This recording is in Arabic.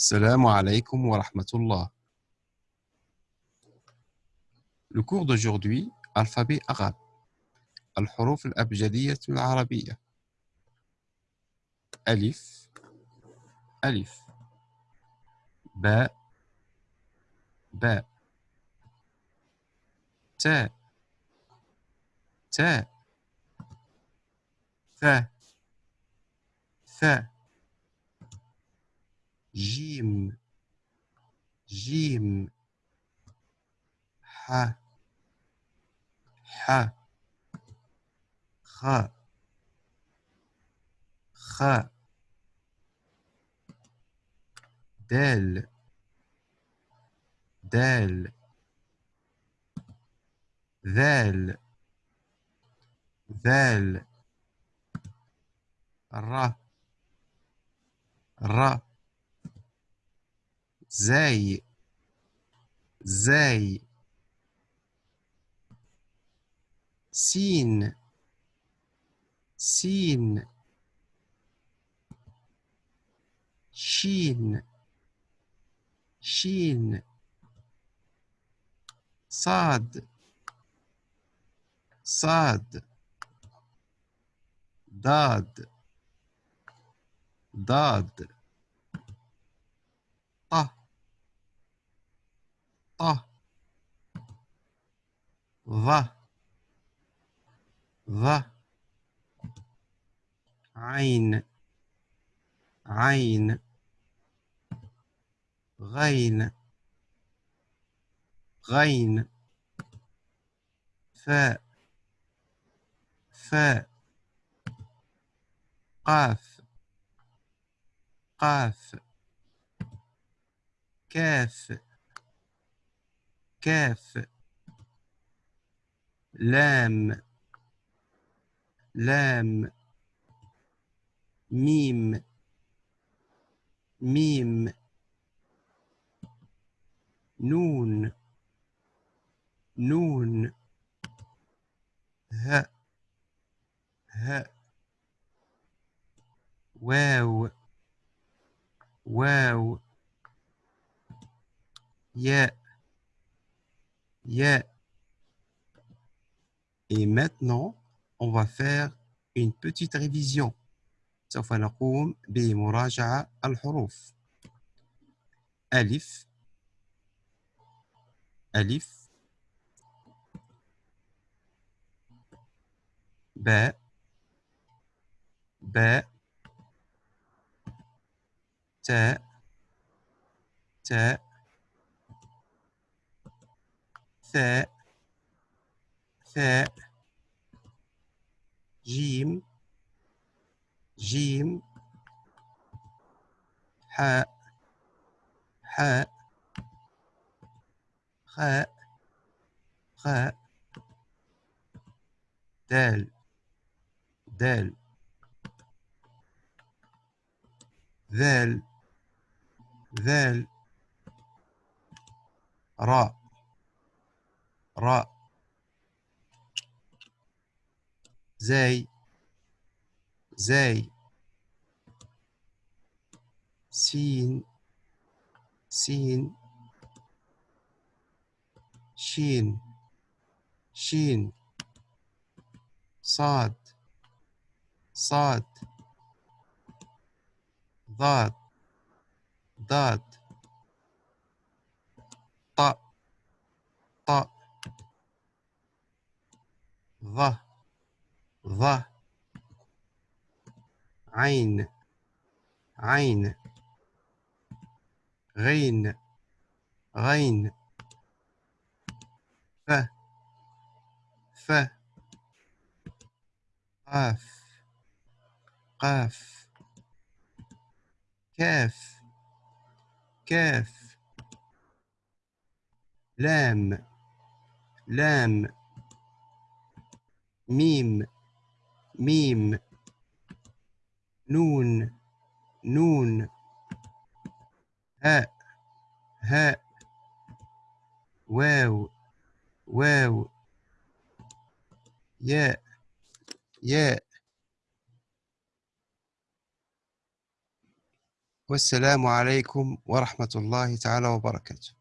السلام عليكم ورحمة الله. Le cours d'aujourd'hui, alphabet arabe. الحروف الأبجدية العربية. ألف ألف باء باء تاء تاء ثاء ثاء جيم. جيم. ح. ح. خ. خ. دال. دال. ذال. ذال. را را زي زي سين سين شين شين صاد صاد ضاد ضاد. طه ظ ظ عين عين غين غين فاء فاء قاف قاف كاف كاف لام لام ميم ميم نون نون ه ه واو واو ياء Yeah. Et maintenant, on va faire une petite révision. سوف نقوم بمراجعة الحروف ألف ألف باء باء تاء تاء ثاء ثاء جيم جيم حاء حاء خاء خاء دال دال ذال ذال راء. راء. زي. زي. سين. سين. شين. شين. صاد. صاد. ضاد. ضاد. ظ ظ عين عين غين غين ف ف قاف قاف كاف كاف لام لام ميم ميم نون نون هاء هاء واو واو ياء ياء والسلام عليكم ورحمة الله تعالى وبركاته.